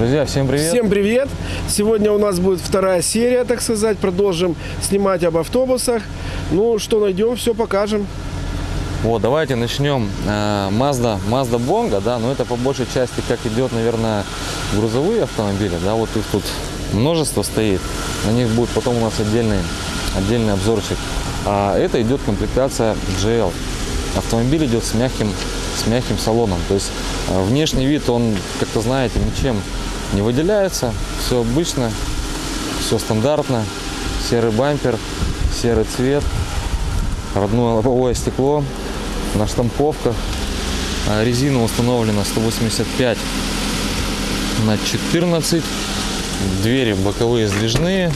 Друзья, всем привет! Всем привет! Сегодня у нас будет вторая серия, так сказать. Продолжим снимать об автобусах. Ну, что найдем, все покажем. Вот, давайте начнем. Э, Mazda, Mazda Bongo, да, но это по большей части как идет, наверное, грузовые автомобили, да, вот их тут множество стоит. На них будет потом у нас отдельный, отдельный обзорчик. А это идет комплектация GL. Автомобиль идет с мягким, с мягким салоном. То есть э, внешний вид, он, как-то знаете, ничем не выделяется. Все обычно, все стандартно. Серый бампер, серый цвет, родное лобовое стекло на штамповках. А Резина установлена 185 на 14. Двери боковые сдвижные.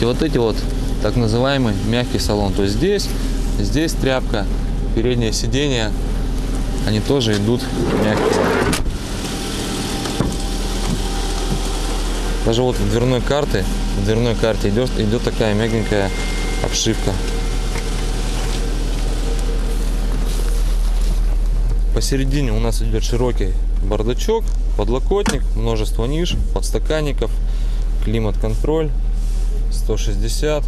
И вот эти вот так называемый мягкий салон. То есть здесь, здесь тряпка, переднее сиденье, они тоже идут мягкие. Даже вот в дверной карты, в дверной карте идет, идет такая мягенькая обшивка. Посередине у нас идет широкий бардачок, подлокотник, множество ниш, подстаканников, климат-контроль, 160,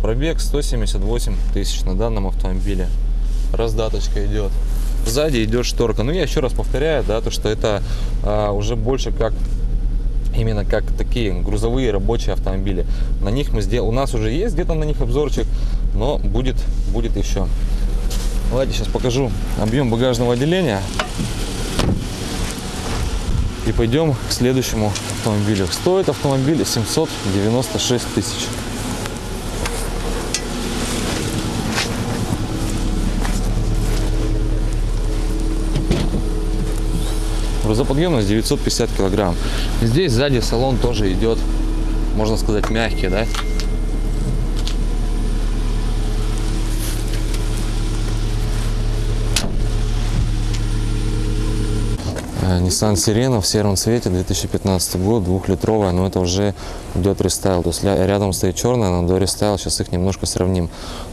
пробег 178 тысяч на данном автомобиле. Раздаточка идет. Сзади идет шторка. Ну, я еще раз повторяю, да, то, что это а, уже больше как именно как такие грузовые рабочие автомобили. На них мы сделали, у нас уже есть где-то на них обзорчик, но будет, будет еще. Давайте сейчас покажу объем багажного отделения. И пойдем к следующему автомобилю. Стоит автомобиль 796 тысяч. Грузоподъемность 950 килограмм. Здесь сзади салон тоже идет, можно сказать, мягкий, да? Nissan Serena в сером цвете 2015 год, двухлитровая, но это уже идет рестайл. То есть рядом стоит черная, но до рестайл, сейчас их немножко сравним.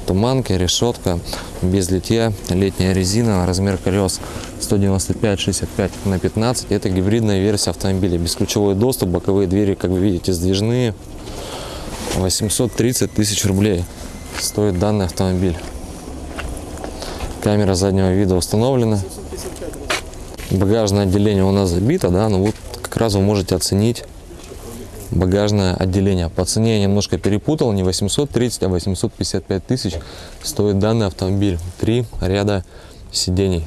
Туманки, решетка, без литья, летняя резина, размер колес 195-65 на 15. Это гибридная версия автомобиля, бесключевой доступ, боковые двери, как вы видите, сдвижные. 830 тысяч рублей стоит данный автомобиль. Камера заднего вида установлена багажное отделение у нас забито, да, но вот как раз вы можете оценить багажное отделение. По цене я немножко перепутал, не 830, а 855 тысяч стоит данный автомобиль. Три ряда сидений.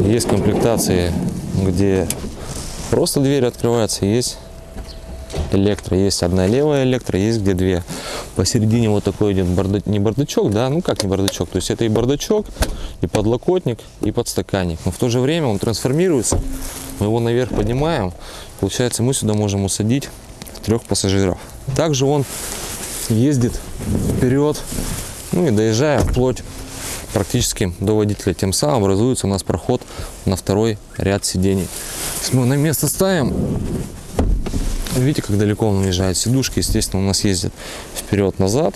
Есть комплектации, где просто двери открываются, есть электро. Есть одна левая электро, есть где две. Посередине вот такой идет бардачок, не бардачок, да, ну как не бардачок. То есть это и бардачок, и подлокотник, и подстаканник. Но в то же время он трансформируется. Мы его наверх поднимаем. Получается, мы сюда можем усадить трех пассажиров. Также он ездит вперед, ну и доезжая вплоть практически до водителя. Тем самым образуется у нас проход на второй ряд сидений. Мы на место ставим, Видите, как далеко он уезжает. Сидушки, естественно, у нас ездят вперед-назад.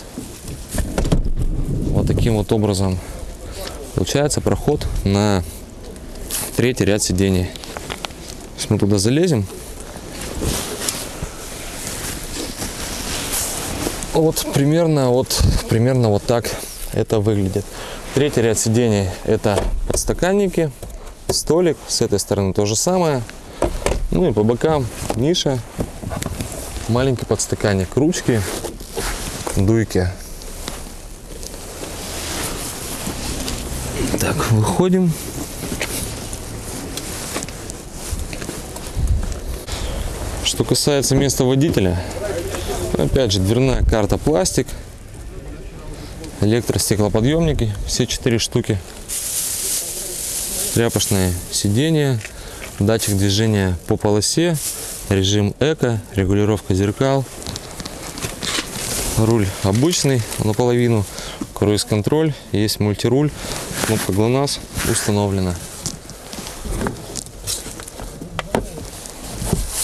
Вот таким вот образом получается проход на третий ряд сидений. Если мы туда залезем, вот примерно вот примерно вот так это выглядит. Третий ряд сидений это подстаканники, столик, с этой стороны то же самое. Ну и по бокам ниша маленький подстаканник, ручки, дуйки. Так, выходим. Что касается места водителя, опять же, дверная карта пластик, электростеклоподъемники, все четыре штуки, тряпочное сиденье, датчик движения по полосе, режим эко, регулировка зеркал, руль обычный наполовину, круиз-контроль, есть мультируль, кнопка ГЛОНАСС установлена.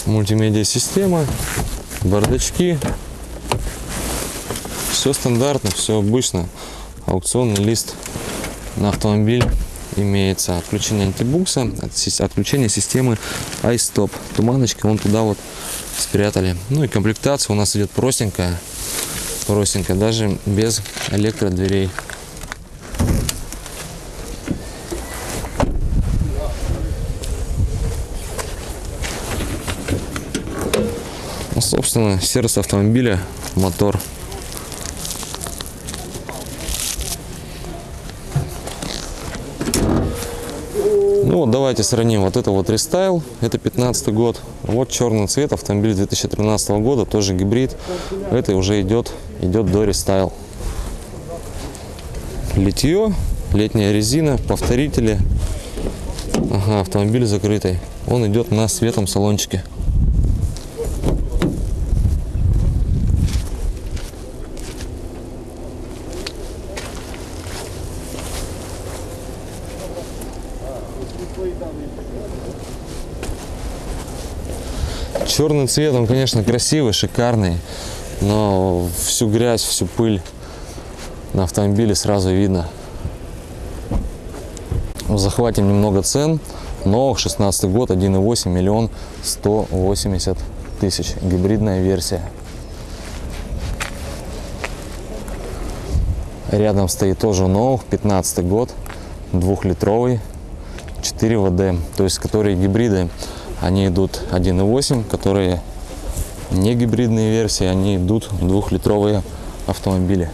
Мультимедиа система, бардачки. Все стандартно, все обычно. Аукционный лист на автомобиль имеется. Отключение антибукса, отключение системы iStop. Туманочки вон туда вот спрятали. Ну и комплектация у нас идет простенькая. Простенькая, даже без электродверей. Ну, собственно, сердце автомобиля, мотор. Вот давайте сравним. Вот это вот рестайл, это 15 год. Вот черный цвет, автомобиль 2013 года, тоже гибрид. Это уже идет, идет до рестайл. Литье, летняя резина, повторители. Ага, автомобиль закрытый. Он идет на светлом салончике. Черный цвет, он, конечно, красивый, шикарный, но всю грязь, всю пыль на автомобиле сразу видно. Захватим немного цен. Новых 16 год, 1,8 миллион 180 тысяч. Гибридная версия. Рядом стоит тоже новых, 15 год, двухлитровый, 4 ВД. То есть, которые гибриды, они идут 1,8, которые не гибридные версии, они идут двухлитровые автомобили.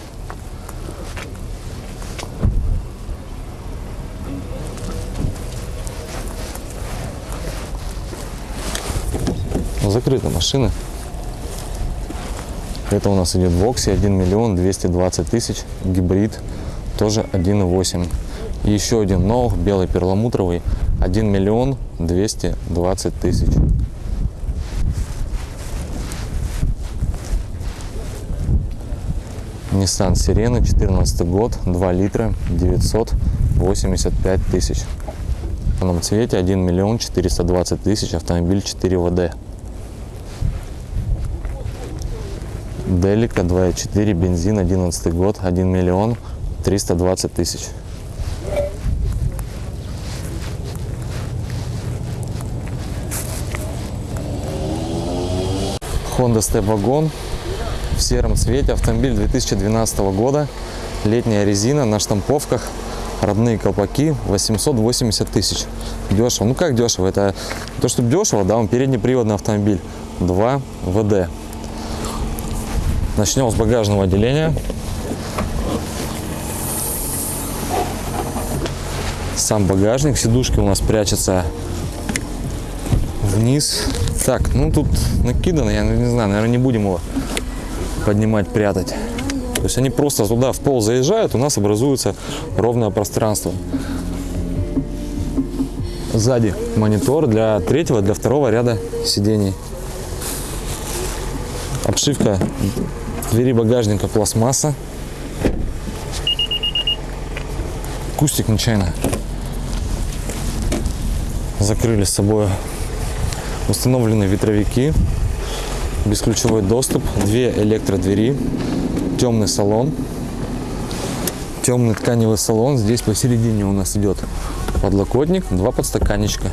Закрыта машина. Это у нас идет в Воксе 1 миллион 220 тысяч. Гибрид тоже 1,8. И еще один новый белый перламутровый 1 миллион 220 тысяч. Nissan Sirena 14 год 2 литра 985 тысяч. В черном цвете 1 миллион 420 тысяч. Автомобиль 4 ВД. Делика 2.4 бензин 11 год 1 миллион 320 тысяч. Wagon в сером цвете. Автомобиль 2012 года. Летняя резина на штамповках. Родные колпаки 880 тысяч. Дешево. Ну как дешево? Это то, что дешево, да, он переднеприводный автомобиль. 2 ВД. Начнем с багажного отделения. Сам багажник, сидушки у нас прячется вниз. Так, ну тут накидано, я не знаю, наверное, не будем его поднимать, прятать. То есть они просто туда в пол заезжают, у нас образуется ровное пространство. Сзади монитор для третьего, для второго ряда сидений. Обшивка двери багажника пластмасса. Кустик нечаянно закрыли с собой. Установлены ветровики, бесключевой доступ, две электродвери, темный салон, темный тканевый салон. Здесь посередине у нас идет подлокотник, два подстаканничка.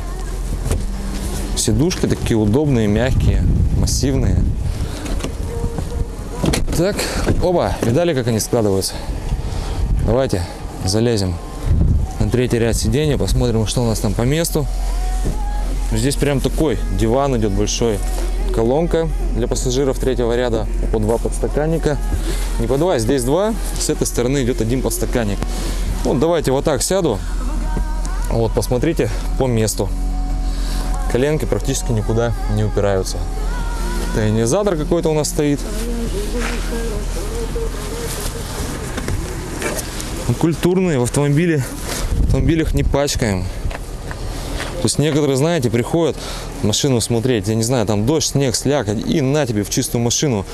Сидушки такие удобные, мягкие, массивные. Так, оба, видали, как они складываются? Давайте залезем на третий ряд сидения, посмотрим, что у нас там по месту. Здесь прям такой диван идет большой. Колонка для пассажиров третьего ряда по два подстаканника. Не по два, здесь два. С этой стороны идет один подстаканник. Вот давайте вот так сяду. Вот посмотрите по месту. Коленки практически никуда не упираются. Тонизатор какой-то у нас стоит. Ну, Культурные в автомобиле, в автомобилях не пачкаем. То есть некоторые, знаете, приходят машину смотреть, я не знаю, там дождь, снег, слякоть, и на тебе в чистую машину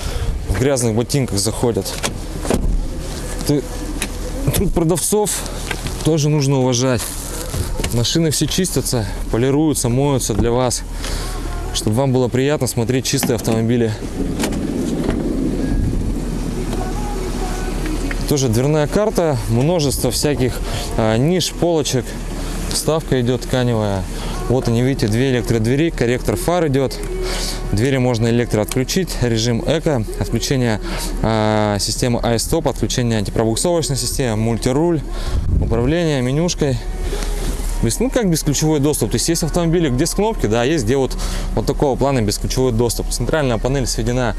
в грязных ботинках заходят. Ты... Труд продавцов тоже нужно уважать. Машины все чистятся, полируются, моются для вас, чтобы вам было приятно смотреть чистые автомобили. Тоже дверная карта, множество всяких а, ниш, полочек, Вставка идет тканевая. Вот они, видите, две электродвери, корректор фар идет. Двери можно электро отключить, режим эко, отключение а, системы iStop, отключение антипробуксовочной системы, мультируль, управление менюшкой. Есть, ну, как бесключевой доступ. То есть, есть автомобили, где с кнопки, да, есть где вот, вот такого плана бесключевой доступ. Центральная панель сведена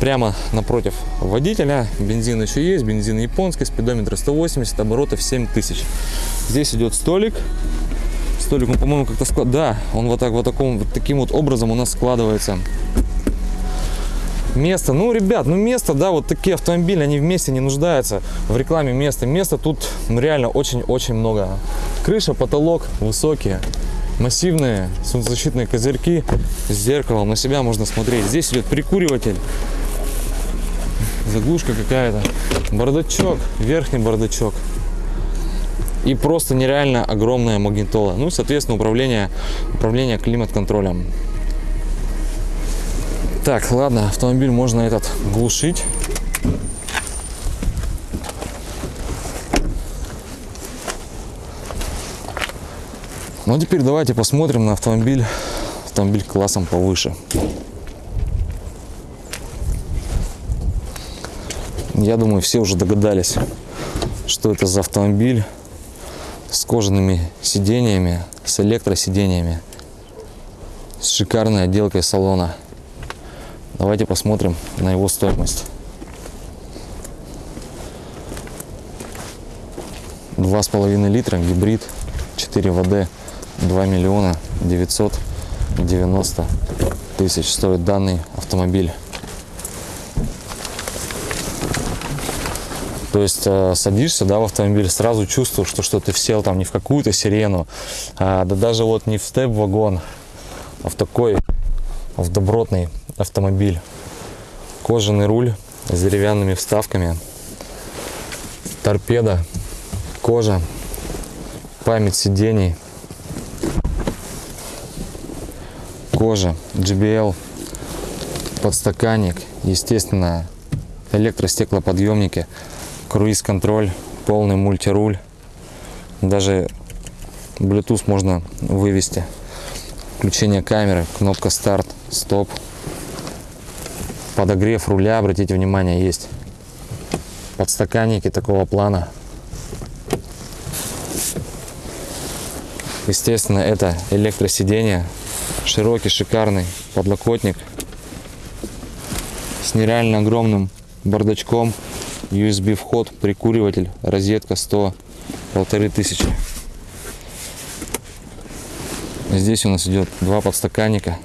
прямо напротив водителя. Бензин еще есть, бензин японский, спидометр 180, оборотов 7000. Здесь идет столик. Столик, он, по-моему, как-то склад... Да, он вот так вот, таком, вот таким вот образом у нас складывается. Место, ну, ребят, ну место, да, вот такие автомобили, они вместе не нуждаются в рекламе места. Места тут реально очень-очень много. Крыша, потолок высокие, массивные солнцезащитные козырьки с зеркалом. На себя можно смотреть. Здесь идет прикуриватель, заглушка какая-то, бардачок, верхний бардачок. И просто нереально огромная магнитола. Ну и, соответственно, управление, управление климат-контролем. Так, ладно, автомобиль можно этот глушить. Ну, теперь давайте посмотрим на автомобиль, автомобиль классом повыше. Я думаю, все уже догадались, что это за автомобиль с кожаными сидениями, с электросидениями, с шикарной отделкой салона. Давайте посмотрим на его стоимость. Два с половиной литра, гибрид, 4 ВД, 2 миллиона 990 тысяч стоит данный автомобиль. То есть э, садишься да, в автомобиль, сразу чувствуешь, что, что ты сел там не в какую-то сирену, а, да даже вот не в степ-вагон, а в такой, в добротный автомобиль. Кожаный руль с деревянными вставками, торпеда, кожа, память сидений, кожа, JBL, подстаканник, естественно, электростеклоподъемники, круиз-контроль, полный мультируль, даже Bluetooth можно вывести, включение камеры, кнопка старт, стоп, подогрев руля, обратите внимание, есть подстаканники такого плана. Естественно, это электросиденье, широкий, шикарный подлокотник с нереально огромным бардачком, USB вход, прикуриватель, розетка 100, полторы тысячи. Здесь у нас идет два подстаканника,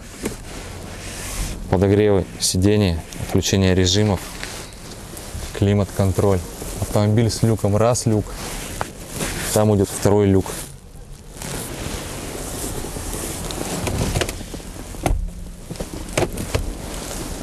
подогревы сидений, включение режимов, климат-контроль. Автомобиль с люком, раз люк, там идет второй люк.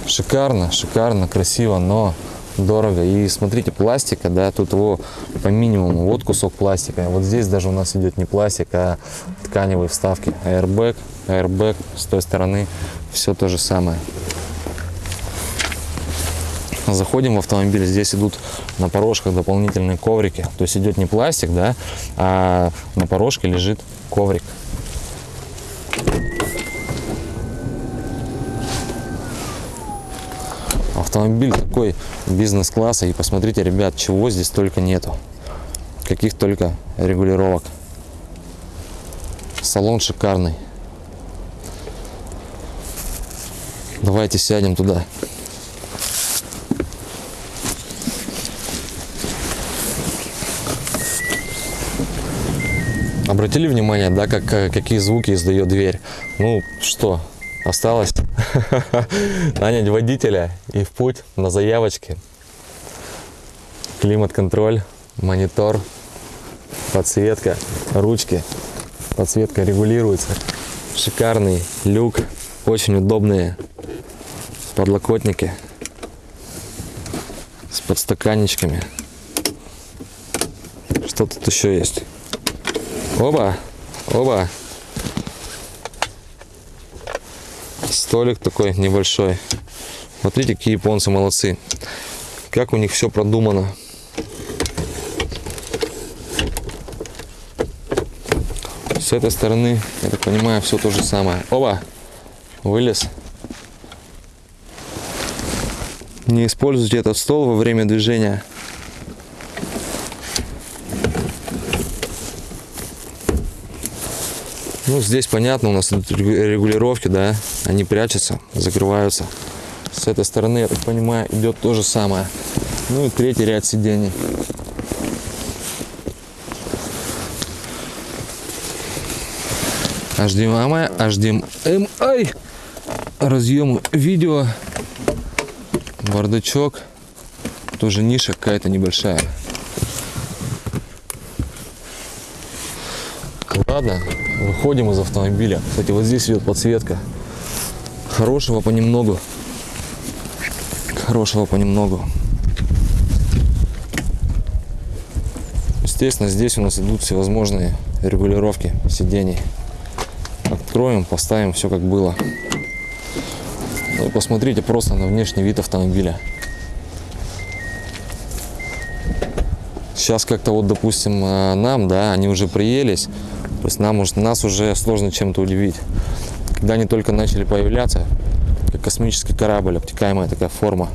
Шикарно, шикарно, красиво, но дорого. И смотрите, пластика, да, тут его по минимуму, вот кусок пластика. Вот здесь даже у нас идет не пластик, а тканевые вставки. Airbag, airbag с той стороны, все то же самое. Заходим в автомобиль, здесь идут на порожках дополнительные коврики. То есть идет не пластик, да, а на порожке лежит коврик. Автомобиль такой бизнес-класса. И посмотрите, ребят, чего здесь только нету. Каких только регулировок. Салон шикарный. Давайте сядем туда. Обратили внимание, да, как, какие звуки издает дверь? Ну, что, осталось нанять водителя и в путь на заявочке. Климат-контроль, монитор, подсветка, ручки. Подсветка регулируется. Шикарный люк, очень удобные подлокотники с подстаканничками. Что тут еще есть? Оба, оба. столик такой небольшой. Смотрите, какие японцы молодцы. Как у них все продумано. С этой стороны, я так понимаю, все то же самое. Оба! Вылез. Не используйте этот стол во время движения. Ну, здесь понятно, у нас регулировки, да, они прячутся, закрываются. С этой стороны, я так понимаю, идет то же самое. Ну и третий ряд сидений. HDMI, HDMI, разъемы видео, бардачок, тоже ниша какая-то небольшая. Ладно, выходим из автомобиля. Кстати, вот здесь идет подсветка. Хорошего понемногу. Хорошего понемногу. Естественно, здесь у нас идут всевозможные регулировки сидений. Откроем, поставим все как было. Ну посмотрите просто на внешний вид автомобиля. Сейчас как-то вот, допустим, э, нам, да, они уже приелись. То есть нам, уж- нас уже сложно чем-то удивить. Когда они только начали появляться, как космический корабль, обтекаемая такая форма.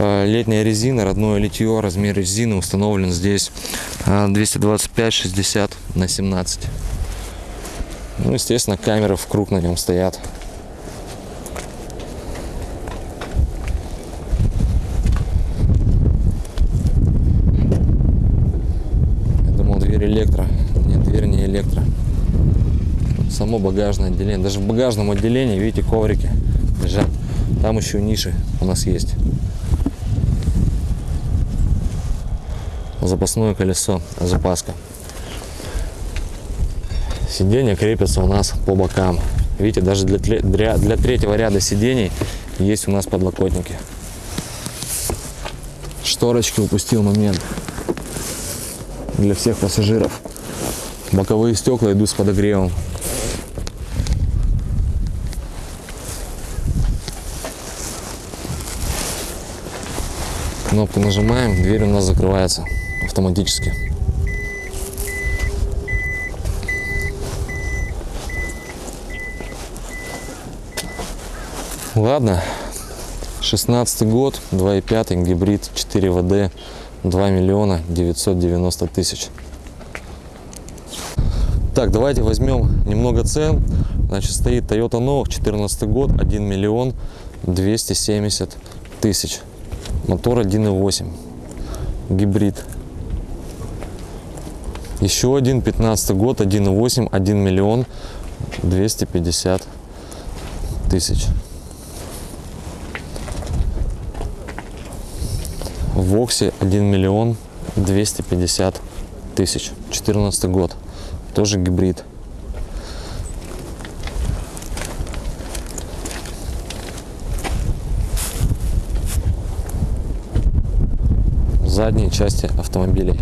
Э, Летняя резина, родное литье, размер резины установлен здесь э, 225-60 на 17. Ну, естественно, камеры в круг на нем стоят. Я думал, дверь электро. Нет, дверь не электро. Само багажное отделение. Даже в багажном отделении, видите, коврики лежат. Там еще ниши у нас есть. Запасное колесо, запаска. Сиденья крепятся у нас по бокам. Видите, даже для, для, для третьего ряда сидений есть у нас подлокотники. Шторочки упустил момент для всех пассажиров. Боковые стекла идут с подогревом. Кнопку нажимаем, дверь у нас закрывается автоматически. Ладно, 16 год, 2.5 гибрид 4 ВД, 2 миллиона 990 тысяч. Так, давайте возьмем немного цен. Значит, стоит Toyota Nova, 14 год, 1 миллион 270 тысяч. Мотор 1.8, гибрид. Еще один, 15 год, 1.8, 1 миллион 250 тысяч. В Воксе 1 миллион 250 тысяч. 14 год. Тоже гибрид. Задние части автомобилей.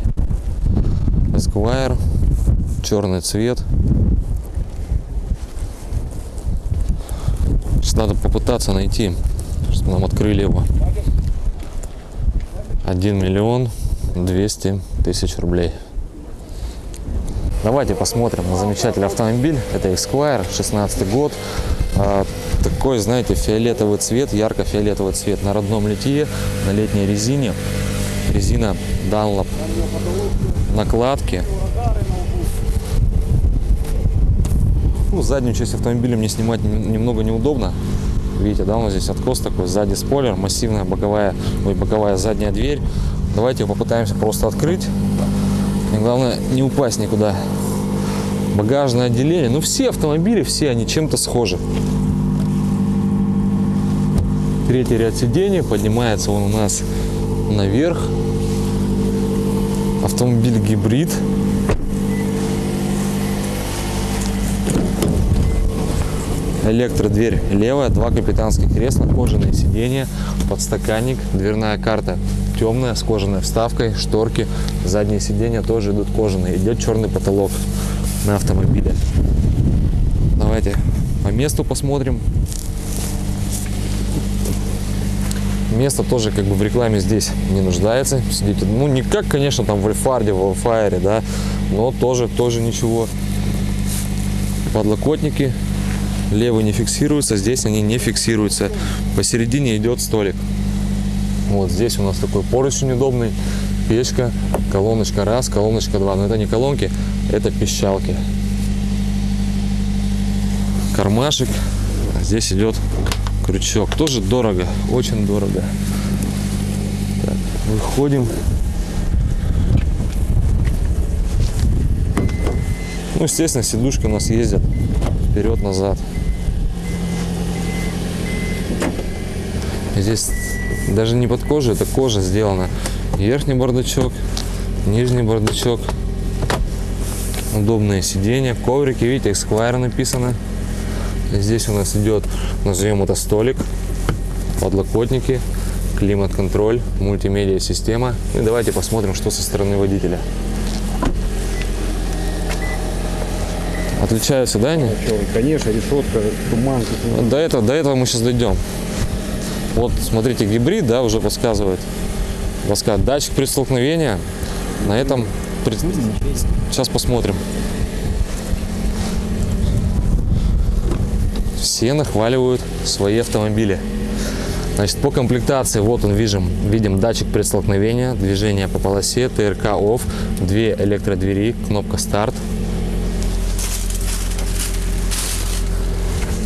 Esquire. Черный цвет. Сейчас надо попытаться найти, чтобы нам открыли его. 1 миллион 200 тысяч рублей. Давайте посмотрим на замечательный автомобиль. Это Esquire, 16 год. А, такой, знаете, фиолетовый цвет, ярко-фиолетовый цвет на родном литье, на летней резине. Резина Dunlop. Накладки. Ну, заднюю часть автомобиля мне снимать нем- немного неудобно. Видите, да, у нас здесь откос такой, сзади спойлер, массивная боковая, ой, боковая задняя дверь. Давайте попытаемся просто открыть. И главное, не упасть никуда. Багажное отделение. Ну, все автомобили, все они чем-то схожи. Третий ряд сидений. Поднимается он у нас наверх. Автомобиль гибрид. Электродверь левая, два капитанских кресла, кожаные сиденья, подстаканник, дверная карта темная с кожаной вставкой, шторки, задние сиденья тоже идут кожаные. Идет черный потолок на автомобиле. Давайте по месту посмотрим. Место тоже как бы в рекламе здесь не нуждается. Сидите, ну не как, конечно, там в Альфарде, в Алфайре, да, но тоже, тоже ничего. Подлокотники. Левый не фиксируется, здесь они не фиксируются. Посередине идет столик. Вот здесь у нас такой поручень удобный. Печка, колоночка раз, колоночка два. Но это не колонки, это пищалки. Кармашек. Здесь идет крючок. Тоже дорого, очень дорого. Так, выходим. Ну, естественно, сидушки у нас ездят вперед-назад. Здесь даже не под кожей, это кожа сделана. Верхний бардачок, нижний бардачок. Удобные сиденья, коврики, видите, Esquire написано. Здесь у нас идет, назовем это столик, подлокотники, климат-контроль, мультимедиа система. Ну и давайте посмотрим, что со стороны водителя. Отличаются, да, они? Конечно, решетка, туман. До этого, до этого мы сейчас дойдем. Вот, смотрите, гибрид, да, уже подсказывает. Подсказывает. Датчик при столкновении. На этом... Сейчас посмотрим. Все нахваливают свои автомобили. Значит, по комплектации, вот он, видим, видим датчик предстолкновения, движение по полосе, ТРК OFF, две электродвери, кнопка старт,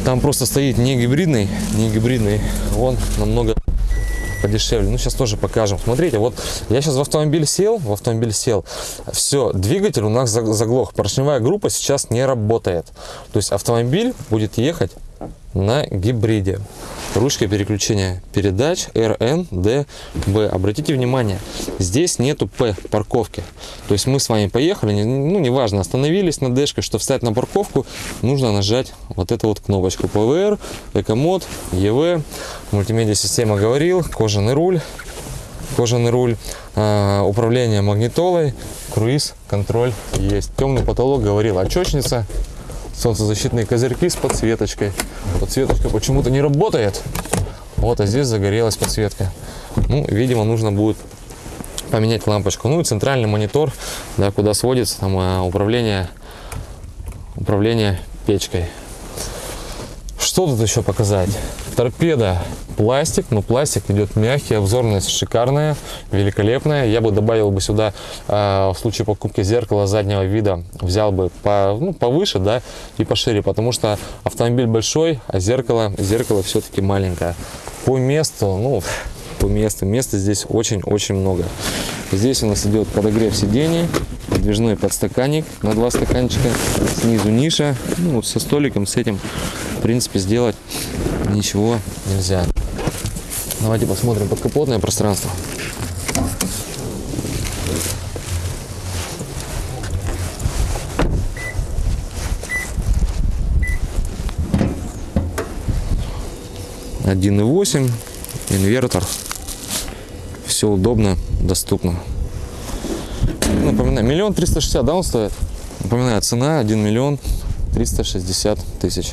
Там просто стоит не гибридный, не гибридный, он намного подешевле. Ну, сейчас тоже покажем. Смотрите, вот я сейчас в автомобиль сел, в автомобиль сел, все, двигатель у нас заг- заглох, поршневая группа сейчас не работает. То есть автомобиль будет ехать на гибриде. Ручка переключения передач RN, D, B. Обратите внимание, здесь нету P парковки. То есть мы с вами поехали, ну неважно, остановились на дэшке, что встать на парковку, нужно нажать вот эту вот кнопочку PVR, Экомод, EV, мультимедиа система говорил, кожаный руль, кожаный руль, а, управление магнитолой, круиз, контроль есть. Темный потолок говорил, очечница, солнцезащитные козырьки с подсветочкой. Подсветочка почему-то не работает. Вот, а здесь загорелась подсветка. Ну, видимо, нужно будет поменять лампочку. Ну и центральный монитор, да, куда сводится там а, управление, управление печкой. Что тут еще показать? Торпеда пластик, но пластик идет мягкий, обзорность шикарная, великолепная. Я бы добавил бы сюда э, в случае покупки зеркала заднего вида, взял бы по, ну, повыше, да, и пошире, потому что автомобиль большой, а зеркало, зеркало все-таки маленькое. По месту, ну, по месту, места здесь очень-очень много. Здесь у нас идет подогрев сидений, подвижной подстаканник на два стаканчика, снизу ниша, ну, со столиком, с этим, в принципе, сделать ничего нельзя. Давайте посмотрим подкапотное пространство. Один и восемь, инвертор, все удобно, доступно. Напоминаю, миллион триста шестьдесят, да, он стоит? Напоминаю, цена 1 миллион 360 тысяч.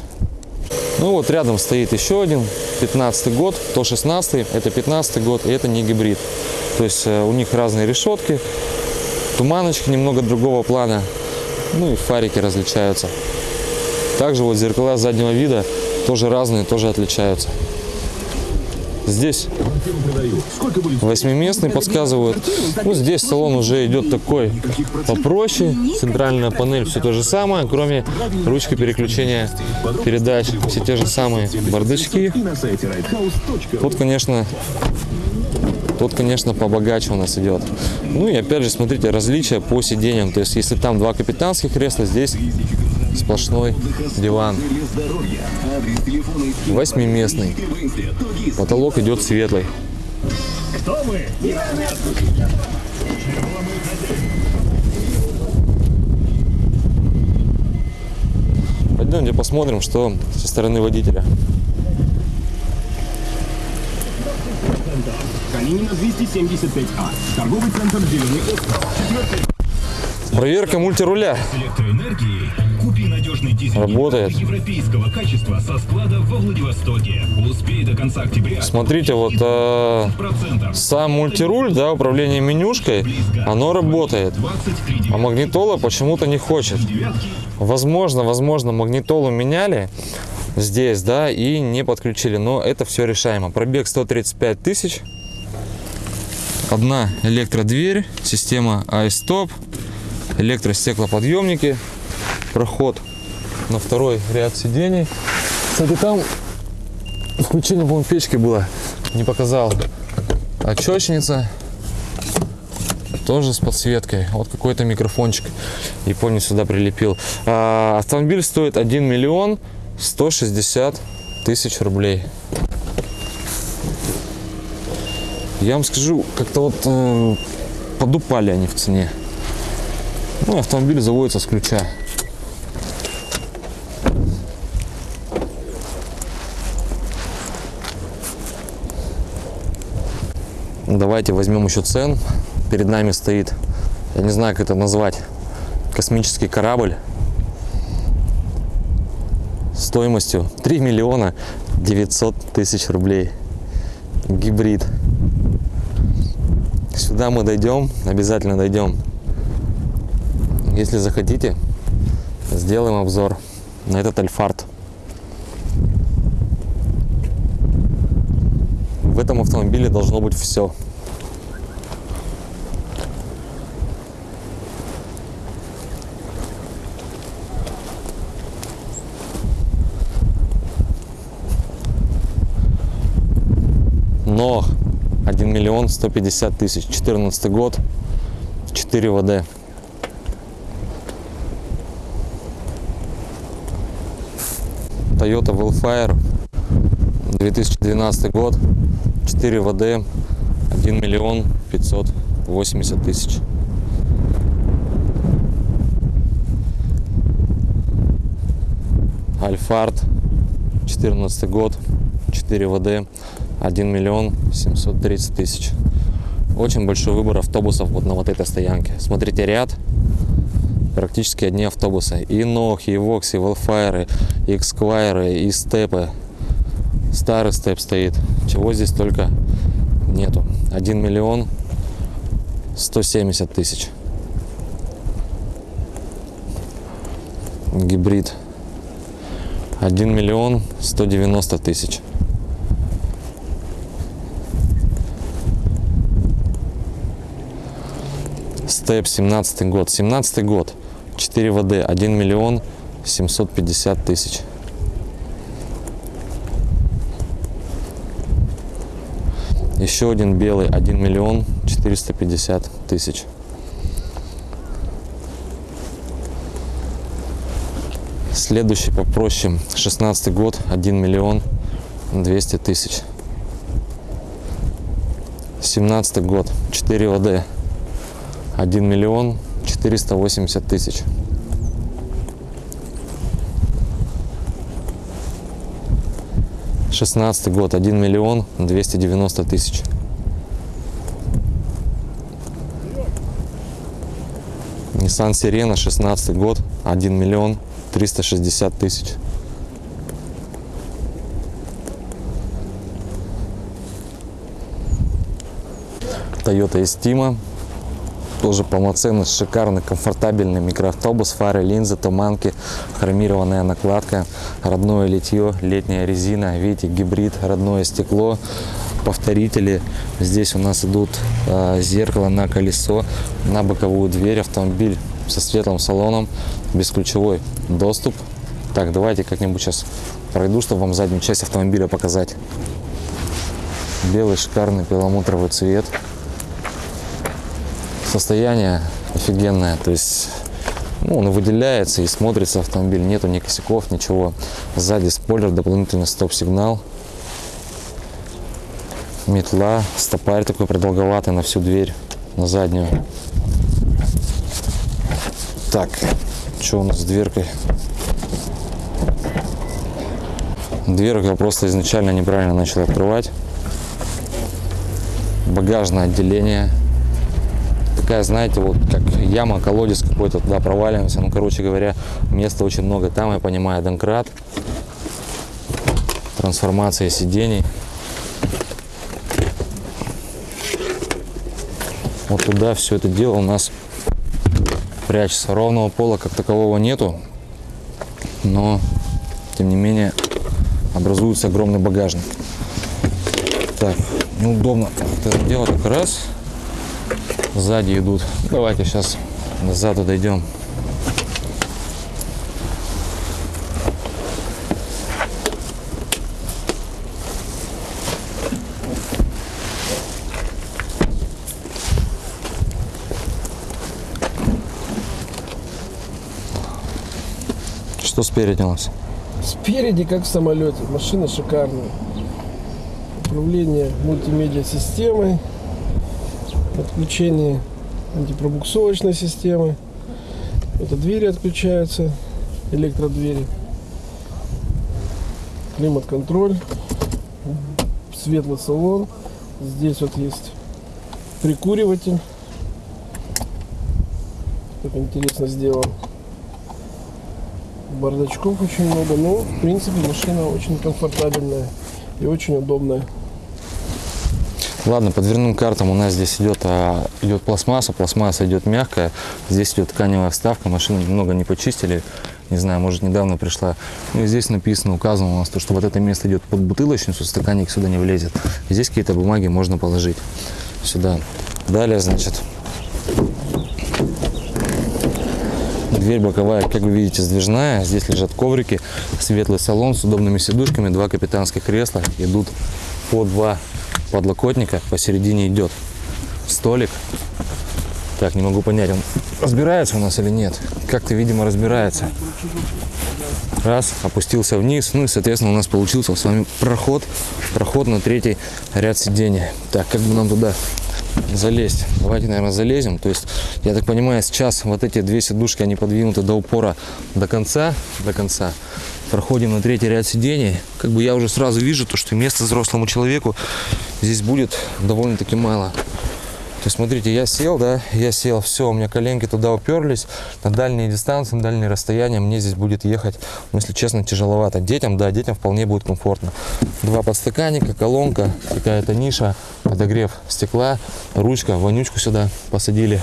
Ну вот рядом стоит еще один, 15 год, то 16 это 15 год, и это не гибрид. То есть э, у них разные решетки, туманочки немного другого плана, ну и фарики различаются. Также вот зеркала заднего вида тоже разные, тоже отличаются. Здесь восьмиместный подсказывают. Ну, здесь салон уже идет такой попроще. Центральная панель все то же самое, кроме ручки переключения передач. Все те же самые бардачки. Тут, конечно, тут, конечно, побогаче у нас идет. Ну и опять же, смотрите, различия по сиденьям. То есть, если там два капитанских кресла, здесь сплошной диван. Восьмиместный. Потолок идет светлый. Пойдемте посмотрим, что со стороны водителя. Калинина 275А. Торговый центр «Зеленый остров». Проверка мультируля. электроэнергии Купи надежный дизель Работает. европейского качества со склада во Владивостоке. Успей до конца октября. Смотрите, вот э, сам мультируль, да, управление менюшкой, оно работает. 23 А магнитола почему-то не хочет. Возможно, возможно, магнитолу меняли здесь, да, и не подключили. Но это все решаемо. Пробег 135 тысяч. Одна электродверь, система iStop, электростеклоподъемники, проход на второй ряд сидений. Кстати, там включение, по-моему, печки было, не показал. Очечница, тоже с подсветкой. Вот какой-то микрофончик. Японец сюда прилепил. А, автомобиль стоит 1 миллион 160 тысяч рублей. Я вам скажу, как-то вот э, подупали они в цене. Ну, автомобиль заводится с ключа. Давайте возьмем еще цен. Перед нами стоит, я не знаю, как это назвать, космический корабль стоимостью 3 миллиона 900 тысяч рублей. Гибрид. Сюда мы дойдем, обязательно дойдем. Если захотите, сделаем обзор на этот Альфард. В этом автомобиле должно быть все. Но 1 миллион 150 тысяч. 14 год, 4 ВД. Toyota Wellfire, 2012 год, 4 ВД, 1 миллион 580 тысяч. Альфард, 14 год, 4 ВД, 1 миллион 730 тысяч. Очень большой выбор автобусов вот на вот этой стоянке. Смотрите ряд, практически одни автобусы. И Нохи, и Вокси, и Велфайры, и Эксквайры, и Степы. Старый степ стоит. Чего здесь только нету. 1 миллион 170 тысяч. Гибрид. 1 миллион 190 тысяч. Степ 17 год. 17 год. 4 ВД. 1 миллион 750 тысяч. Еще один белый. 1 миллион 450 тысяч. Следующий попроще. 16 год. 1 миллион 200 тысяч. 17 год. 4 ВД. 1 миллион 480 тысяч. Шестнадцатый год, 1 миллион 290 тысяч. Nissan Сирена, 16 год, 1 миллион 360 тысяч. Toyota Estima, тоже полноценный, шикарный, комфортабельный микроавтобус, фары, линзы, туманки, хромированная накладка, родное литье, летняя резина, видите, гибрид, родное стекло, повторители. Здесь у нас идут э, зеркало на колесо, на боковую дверь, автомобиль со светлым салоном, бесключевой доступ. Так, давайте как-нибудь сейчас пройду, чтобы вам заднюю часть автомобиля показать. Белый шикарный перламутровый цвет состояние офигенное. То есть ну, он выделяется и смотрится автомобиль. Нету ни косяков, ничего. Сзади спойлер, дополнительный стоп-сигнал. Метла, стопарь такой продолговатый на всю дверь, на заднюю. Так, что у нас с дверкой? Дверку я просто изначально неправильно начал открывать. Багажное отделение такая, знаете, вот как яма, колодец какой-то, туда проваливаемся. Ну, короче говоря, места очень много. Там, я понимаю, донкрат, трансформация сидений. Вот туда все это дело у нас прячется. Ровного пола как такового нету, но тем не менее образуется огромный багажник. Так, неудобно вот это дело только раз. Сзади идут. Давайте сейчас сзади дойдем. Что спереди у нас? Спереди, как в самолете, машина шикарная. Управление мультимедиа системой, отключение антипробуксовочной системы. Это двери отключаются, электродвери. Климат-контроль, светлый салон. Здесь вот есть прикуриватель. Как интересно сделан. Бардачков очень много, но в принципе машина очень комфортабельная и очень удобная. Ладно, по дверным картам у нас здесь идет, а, идет пластмасса, пластмасса идет мягкая, здесь идет тканевая вставка, машину немного не почистили, не знаю, может недавно пришла. Ну и здесь написано, указано у нас, то, что вот это место идет под бутылочницу, стаканник сюда не влезет. Здесь какие-то бумаги можно положить сюда. Далее, значит, Дверь боковая, как вы видите, сдвижная. Здесь лежат коврики, светлый салон с удобными сидушками, два капитанских кресла. Идут по два подлокотника. Посередине идет столик. Так, не могу понять, он разбирается у нас или нет. Как-то, видимо, разбирается. Раз, опустился вниз. Ну и, соответственно, у нас получился с вами проход. Проход на третий ряд сидения. Так, как бы нам туда залезть. Давайте, наверное, залезем. То есть, я так понимаю, сейчас вот эти две сидушки, они подвинуты до упора до конца, до конца. Проходим на третий ряд сидений. Как бы я уже сразу вижу, то, что места взрослому человеку здесь будет довольно-таки мало. То есть, смотрите, я сел, да, я сел, все, у меня коленки туда уперлись, на дальние дистанции, на дальние расстояния мне здесь будет ехать, ну, если честно, тяжеловато. Детям, да, детям вполне будет комфортно. Два подстаканника, колонка, какая-то ниша, подогрев стекла, ручка, вонючку сюда посадили,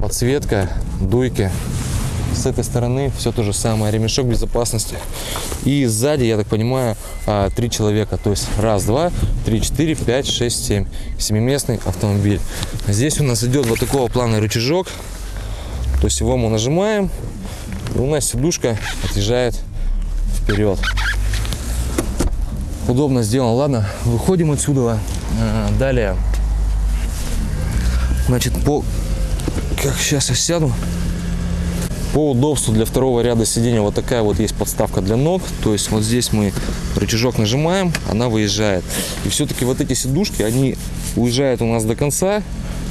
подсветка, дуйки. С этой стороны все то же самое, ремешок безопасности. И сзади, я так понимаю, а, три человека. То есть раз, два, три, четыре, пять, шесть, семь. Семиместный автомобиль. Здесь у нас идет вот такого плана рычажок. То есть его мы нажимаем, и у нас сидушка отъезжает вперед. Удобно сделано. Ладно, выходим отсюда. А, Далее. Значит, по... Как сейчас я сяду. По удобству для второго ряда сидения вот такая вот есть подставка для ног. То есть вот здесь мы рычажок нажимаем, она выезжает. И все-таки вот эти сидушки, они уезжают у нас до конца.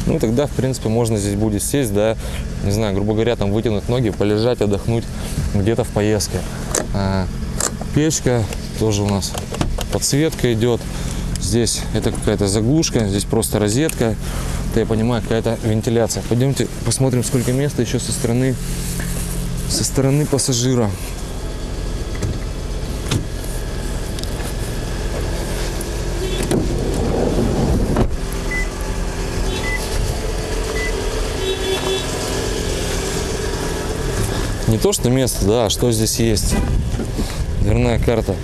Ну и тогда, в принципе, можно здесь будет сесть, да, не знаю, грубо говоря, там вытянуть ноги, полежать, отдохнуть где-то в поездке. А, печка тоже у нас подсветка идет. Здесь это какая-то заглушка, здесь просто розетка. Это, я понимаю, какая-то вентиляция. Пойдемте посмотрим, сколько места еще со стороны со стороны пассажира. Не то, что место, да, а что здесь есть. Дверная карта.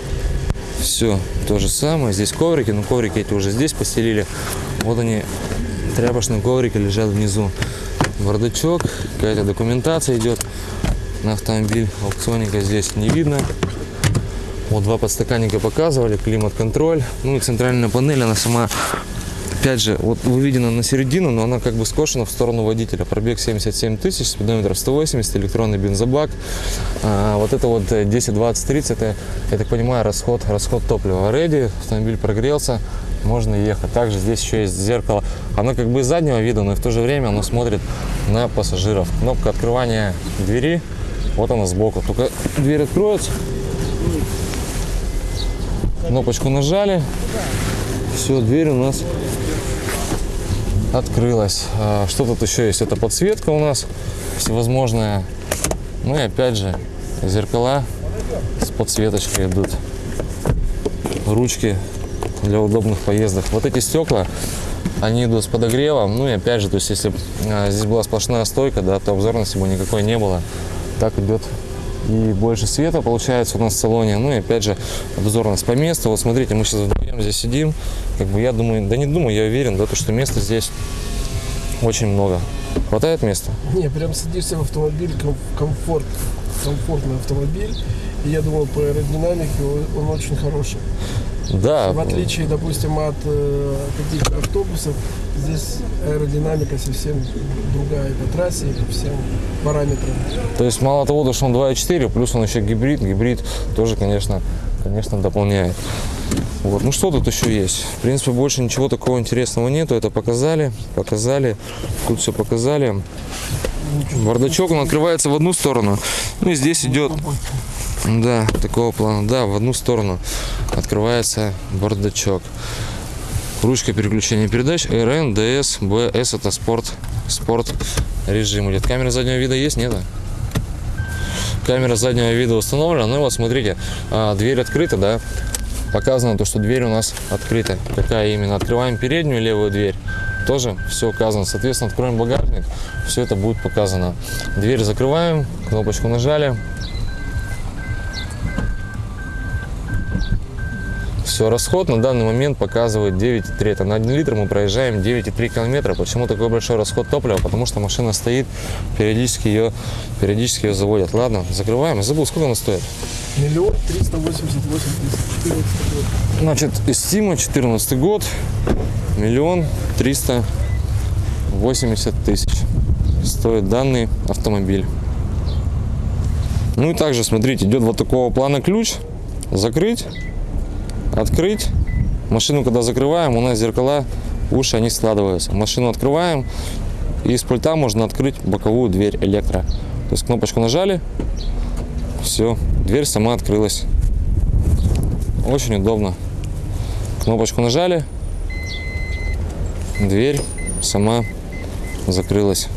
Все то же самое. Здесь коврики, но коврики эти уже здесь постелили. Вот они, тряпочные коврики лежат внизу. Бардачок, какая-то документация идет на автомобиль. Аукционника здесь не видно. Вот два подстаканника показывали, климат-контроль. Ну и центральная панель, она сама, опять же, вот выведена на середину, но она как бы скошена в сторону водителя. Пробег 77 тысяч, спидометр 180, электронный бензобак. А, вот это вот 10, 20, 30, это, я так понимаю, расход, расход топлива. Ready, автомобиль прогрелся, можно ехать. Также здесь еще есть зеркало. Оно как бы из заднего вида, но и в то же время оно смотрит на пассажиров. Кнопка открывания двери, вот она сбоку. Только дверь откроется. Кнопочку нажали. Все, дверь у нас открылась. А, Что тут еще есть? Это подсветка у нас всевозможная. Ну и опять же зеркала с подсветочкой идут. Ручки для удобных поездок. Вот эти стекла, они идут с подогревом. Ну и опять же, то есть если а, здесь была сплошная стойка, да, то обзорности бы никакой не было. Так идет и больше света получается у нас в салоне. Ну и опять же обзорность по месту. Вот смотрите, мы сейчас здесь сидим. Как бы я думаю, да не думаю, я уверен, да, то, что места здесь очень много. Хватает места? Не, прям садишься в автомобиль, ком- комфорт, комфортный автомобиль. И я думаю, по аэродинамике он, он очень хороший. Да. В отличие, допустим, от э, каких-то автобусов, здесь аэродинамика совсем другая по трассе и по всем параметрам. То есть мало того, что он 2.4, плюс он еще гибрид. Гибрид тоже, конечно, конечно, дополняет. Вот. Ну что тут еще есть? В принципе, больше ничего такого интересного нету. Это показали, показали. Тут все показали. Бардачок, он открывается в одну сторону. Ну и здесь идет, да, такого плана, да, в одну сторону открывается бардачок. Ручка переключения передач РН, ДС, БС это спорт, спорт режим идет. Камера заднего вида есть, нет? Камера заднего вида установлена. Ну и вот смотрите, а, дверь открыта, да? Показано то, что дверь у нас открыта. Какая именно? Открываем переднюю левую дверь. Тоже все указано. Соответственно, откроем багажник. Все это будет показано. Дверь закрываем, кнопочку нажали. Все, расход на данный момент показывает 9,3. Это на 1 литр мы проезжаем 9,3 километра. Почему такой большой расход топлива? Потому что машина стоит, периодически ее, периодически ее заводят. Ладно, закрываем. Я забыл, сколько она стоит. Миллион триста восемьдесят восемь тысяч. 14 год. Значит, Истима, 14 год, миллион триста восемьдесят тысяч стоит данный автомобиль. Ну и также, смотрите, идет вот такого плана ключ. Закрыть, открыть. Машину, когда закрываем, у нас зеркала, уши, они складываются. Машину открываем, и с пульта можно открыть боковую дверь электро. То есть кнопочку нажали, все, дверь сама открылась. Очень удобно. Кнопочку нажали, дверь сама закрылась.